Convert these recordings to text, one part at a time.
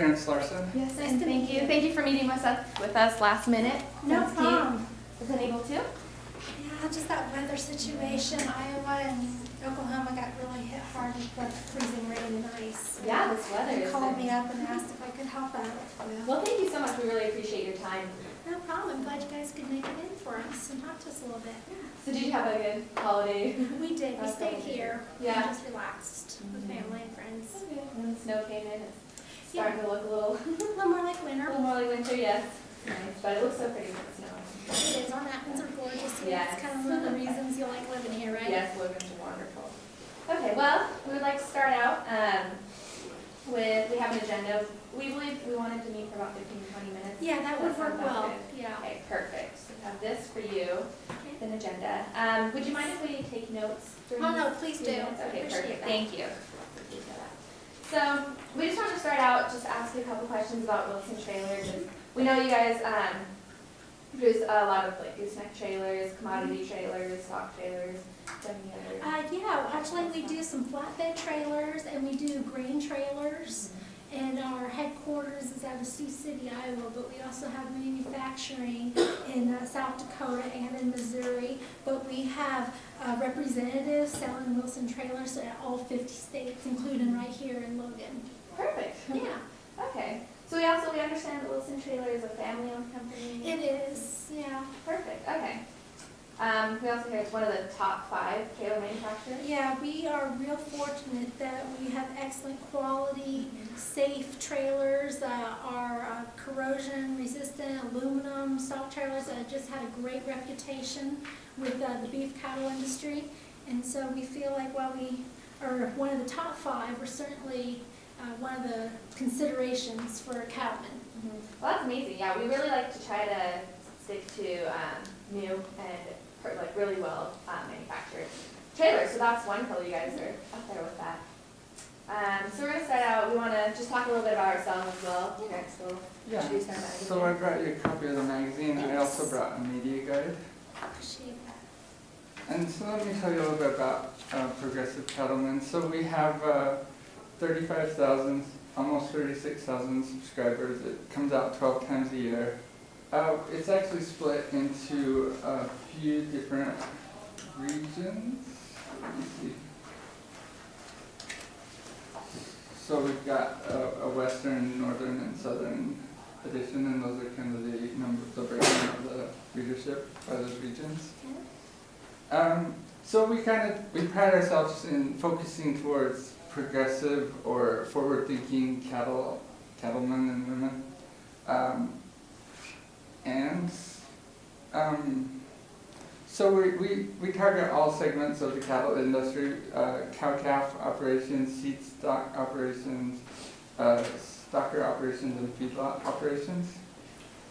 Terrence Larson. Yes, Nice and to thank meet you. you. Thank you for meeting with us, with us last minute. No since Kate problem. Wasn't able to. Yeah, just that weather situation, Iowa and Oklahoma got really hit hard with the freezing rain and ice. Yeah, this weather They is. called me up and asked if I could help out. Well, thank you so much. We really appreciate your time. No problem, I'm glad you guys could make it in for us and talk to us a little bit. So did you have a good holiday? We did, we stayed here. Yeah. and Just relaxed with Mhm. family and friends. And then the snow came in. It's starting to look a little, A little more like winter. a winter. little more like winter, yes. Nice, but it looks so pretty with the snow. It is, our mountains are gorgeous. and Yes. It's kind of one of the reasons you like living here, right? Yes, Logan's wonderful. Okay, well, we would like to start out um, with, we have an agenda. We believe we wanted to meet for about 15 to 20 minutes. Yeah, that would work well, good. yeah. Okay, perfect. So we have this for you, an agenda. Um, Would you mind if we take notes? during Oh, no, please do. minutes? Okay, Appreciate perfect, that. thank you. So, we just wanted to start out, just ask you a couple questions about Wilson trailers. And We know you guys um, produce a lot of like gooseneck trailers, commodity trailers, stock trailers? Uh, yeah, actually, we do some flatbed trailers and we do grain trailers. And our headquarters is out of Sioux City, Iowa, but we also have manufacturing in uh, South Dakota and in Missouri. But we have uh, representatives selling Wilson trailers at all 50 states, including right here in Logan. Perfect. Yeah, Okay. So we also, we understand that Wilson Trailer is a family-owned company? it is, yeah. Perfect, okay. Um, we also hear it's one of the top five trailer manufacturers? Yeah, we are real fortunate that we have excellent quality, safe trailers, uh, our uh, corrosion resistant aluminum stock trailers uh, just had a great reputation with uh, the beef cattle industry. And so we feel like while we are one of the top five, we're certainly uh, one of the considerations for cattlemen. Well, that's amazing, yeah, we really like to try to stick to, um, new and, like, really well, um, manufactured trailers, so that's wonderful you guys are up there with that. Um, so we're gonna start out, we wanna just talk a little bit about ourselves as well, you guys will Yeah. introduce our magazine. So I brought you a copy of the magazine. I also brought a media guide. Appreciate that. And so let me tell you a little bit about uh, Progressive Cattlemen. So we have uh, 35,000, almost 36,000 subscribers. It comes out 12 times a year. Uh, It's actually split into a few different regions. Let me see. So we've got a, a western, northern, and southern edition, and those are kind of the number, the breakdown of the readership by those regions. Um, so we kind of, we pride ourselves in focusing towards progressive or forward-thinking cattle, cattlemen and women. Um, and, um, so we, we, we target all segments of the cattle industry, uh, cow-calf operations, seed stock operations, uh, stocker operations, and feedlot operations.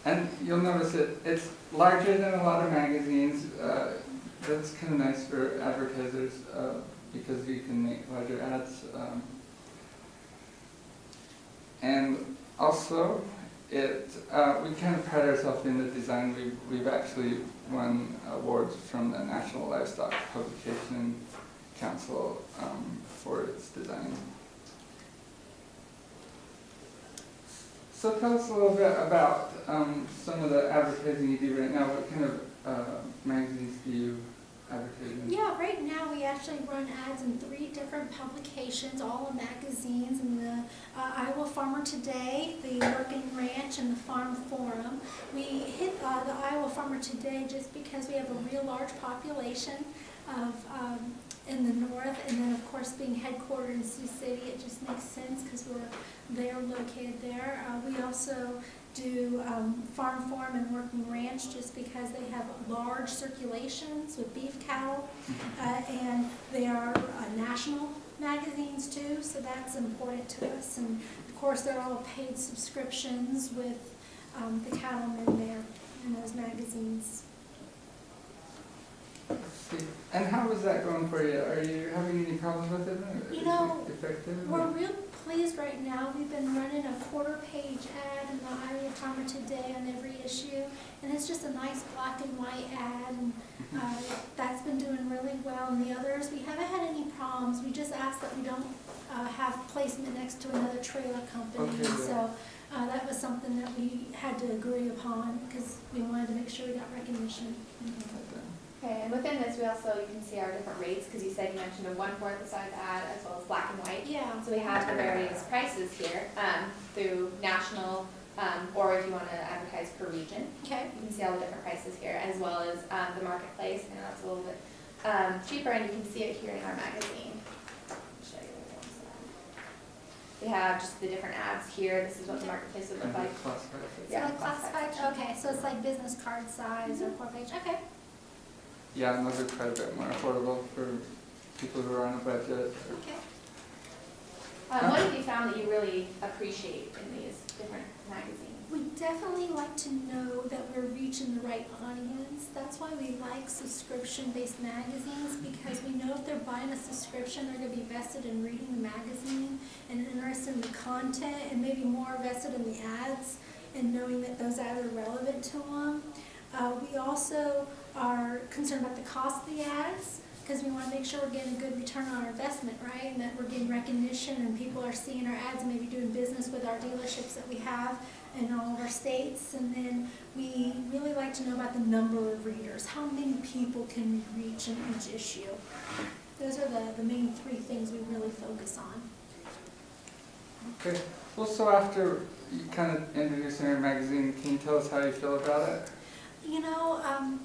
And you'll notice it, it's larger than a lot of magazines, uh, that's kind of nice for advertisers, uh, because you can make larger ads. um. And also, it, uh, we kind of pride ourselves in the design, we've, we've actually won awards from the National Livestock Publication Council, um, for its design. So tell us a little bit about, um, some of the advertising you do right now, what kind of, uh, magazines do you advertise in? Yeah, right now we actually run ads in three different publications, all in magazines, and the uh, Iowa Farmer Today, the Working Ranch, and the Farm Forum. We hit uh, the Iowa Farmer Today just because we have a real large population of, um, in the north, and then of course being headquartered in Sioux City, it just makes sense because we're there, located there. Uh, We also do um, Farm Forum and Working Ranch just because they have large circulations with beef cattle. Uh, And they are uh, national magazines too, so that's important to us. And of course, they're all paid subscriptions with um, the cattlemen there in those magazines. And how is that going for you? Are you having any problems with it? You know, Effective? We're real pleased right now. We've been running a quarter page ad in the Iowa Farmer Today on every issue. And it's just a nice black and white ad and uh, that's been doing really well. And the others, we haven't had any problems. We just ask that we don't uh, have placement next to another trailer company. Okay. So, uh, that was something that we had to agree upon, because we wanted to make sure we got recognition. Okay, and within this, we also, you can see our different rates, because you said you mentioned a one-fourth the size ad as well as black and white. Yeah. So we have the various prices here, um, through national, um, or if you wanna advertise per region. Okay. You can see all the different prices here, as well as, um, the marketplace, and that's a little bit, um, cheaper, and you can see it here in our magazine. Show you one side. We have just the different ads here, this is what the marketplace would look Kind like. of classified. So Yeah, like classified, classified. okay, so it's like business card size or four page, okay. Yeah, and those are quite a bit more affordable for people who are on a budget. Okay. Um, what have you found that you really appreciate in these different magazines? We definitely like to know that we're reaching the right audience. That's why we like subscription-based magazines, because we know if they're buying a subscription, they're gonna be vested in reading the magazine and interested in the content and maybe more vested in the ads and knowing that those ads are relevant to them. Uh, we also are concerned about the cost of the ads, because we wanna make sure we're getting a good return on our investment, right? And that we're getting recognition and people are seeing our ads and maybe doing business with our dealerships that we have in all of our states. And then we really like to know about the number of readers. How many people can we reach in each issue? Those are the, the main three things we really focus on. Okay, well, so after you kind of introducing your magazine, can you tell us how you feel about it? You know, um,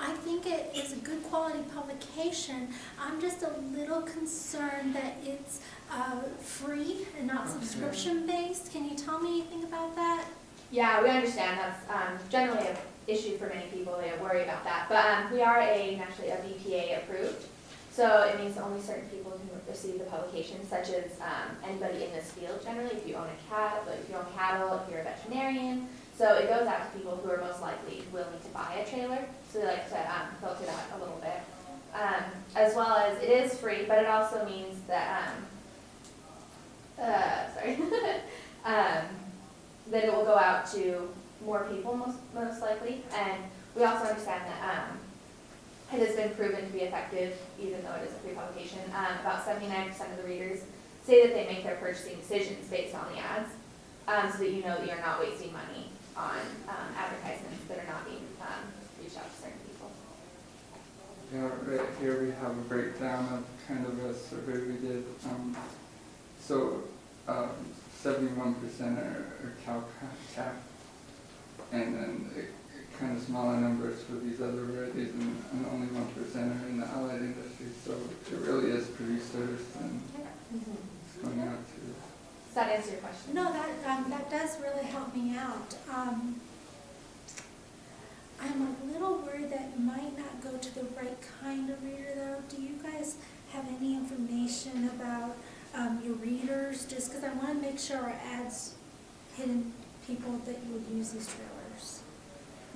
I think it is a good quality publication. I'm just a little concerned that it's, uh, free and not Okay. subscription based. Can you tell me anything about that? Yeah, we understand that's um, generally an issue for many people, they worry about that. But um, we are a, naturally a BPA approved, so it means only certain people can receive the publication, such as um, anybody in this field generally, if you own a cat, if you own cattle, if you're a veterinarian. So it goes out to people who are most likely willing to buy a trailer, so they like to um, filter that a little bit. Um, As well as it is free, but it also means that, um, uh, sorry, um, that it will go out to more people most, most likely. And we also understand that, um, it has been proven to be effective, even though it is a free publication. Um, about seventy-nine percent of the readers say that they make their purchasing decisions based on the ads, um, so that you know that you're not wasting money on, um, advertisements that are not being, um, reached out to certain people. Yeah, right here we have a breakdown of kind of a survey we did. Um, So, um, seventy-one percent are are cow calf, and then it- it kind of smaller numbers for these other rarities, and and only one percent are in the allied industry. So it really is producers and it's going out to. Does that answer your question? No, that, um, that does really help me out. Um, I'm a little worried that it might not go to the right kind of reader though. Do you guys have any information about, um, your readers? Just because I want to make sure our ads hitting people that would use these trailers.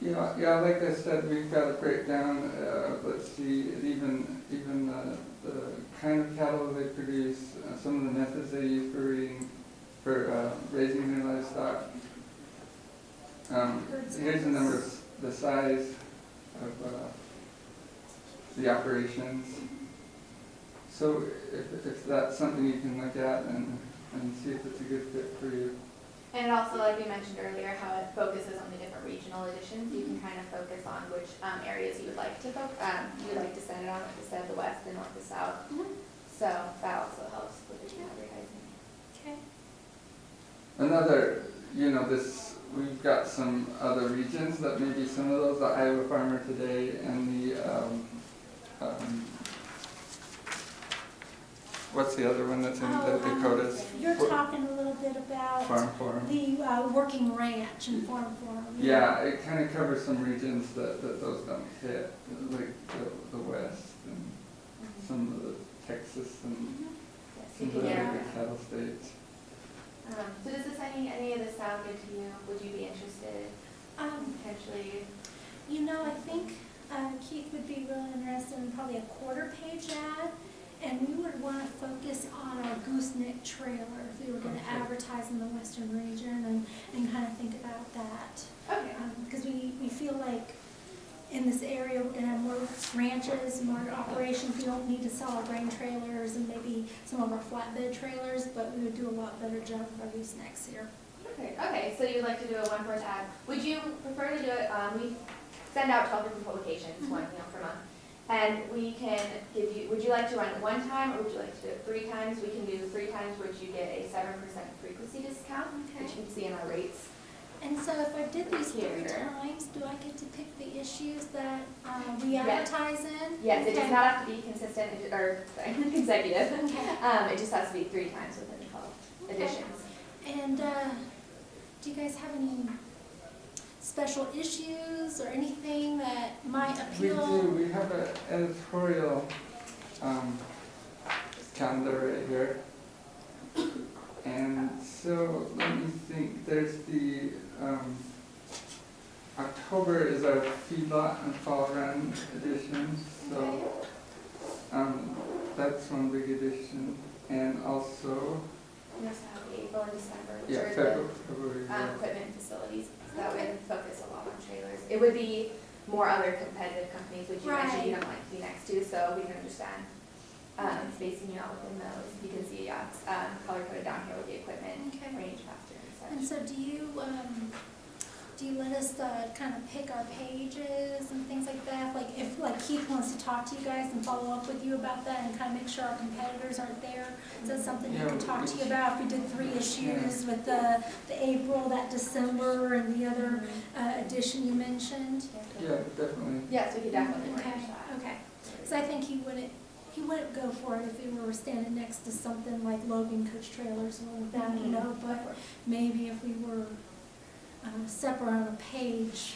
Yeah, yeah, like I said, we've got a breakdown, uh, let's see, even, even the, the kind of cattle they produce, uh, some of the methods they use for reading, for, uh, raising their livestock. Um, here's the numbers, the size of, uh, the operations. So if, if that's something you can look at and, and see if it's a good fit for you. And also, like we mentioned earlier, how it focuses on the different regional editions, you can kind of focus on which um, areas you would like to focus, um, you would like to send it on, like I said, the west, the north, the south. So that also helps with the advertising. Okay. Another, you know, this, we've got some other regions that maybe some of those, the Iowa Farmer Today and the, um, um, what's the other one that's in the Oh, um, Dakotas? You're What- talking a little bit about Farm Forum. the, uh, working ranch and farm forum. Yeah, it kind of covers some regions that, that those don't hit, like the, the west and some of the Texas and Yes, some of the other cattle states. Um, So does this, any, any of this sound good to you? Would you be interested Um, potentially? You know, I think uh, Keith would be really interested in probably a quarter page ad, and we would want to focus on our gooseneck trailer if we were going to Okay. advertise in the western region and, and kind of think about that. Okay. Because we, we feel like in this area, we're gonna have more ranches, more operations. We don't need to sell our grain trailers and maybe some of our flatbed trailers, but we would do a lot better job of our next year. Okay, okay, so you'd like to do a one first ad. Would you prefer to do it, um, we send out twelve different publications, one, you know, per month. And we can give you, would you like to run it one time, or would you like to do it three times? We can do three times, which you get a seven percent frequency discount, which you can see in our rates. And so if I did these three times, do I get to pick the issues that, uh, we Yes. advertise in? Yes, it does not have to be consistent, or, sorry, consecutive. Okay. Um, it just has to be three times within the twelve editions. And, uh, do you guys have any special issues or anything that might appeal? We appeal? do, we have an editorial, um, calendar right here. And so, let me think, there's the, um, October is our feedlot and fall run edition, so, um, that's one big edition. And also, We also have the April and December, which yeah, are the February, February, um, yeah. equipment facilities, so that would focus a lot on trailers. It would be more other competitive companies, which you mentioned you don't like to be next to, so we can understand, um, spacing you out within those. You can see, yeah, it's, um, color coded down here with the equipment, Okay. range factor and And so do you, um, do you let us, uh, kind of pick our pages and things like that? Like if, like Keith wants to talk to you guys and follow up with you about that and kind of make sure our competitors aren't there, is that something he Yeah, could talk to you about? If we did three issues with the, the April, that December, and the other, uh, edition you mentioned? Yeah, definitely. Yes, we could definitely Okay, that. okay. Because I think he wouldn't, he wouldn't go for it if he were standing next to something like Logan Coach Trailers or like that, you know, but maybe if we were uh, separate on a page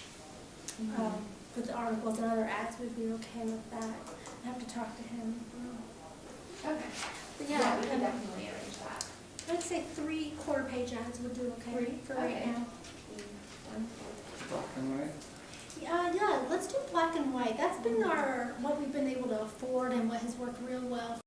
Mm-hmm. um, with the articles and other ads, we'd be okay with that. I have to talk to him. Okay, But yeah, yeah, we can um, definitely arrange that. I'd say three quarter-page ads would do okay Three? for right Okay. now. Black and white. Yeah, yeah, let's do black and white. That's been our, what we've been able to afford and what has worked real well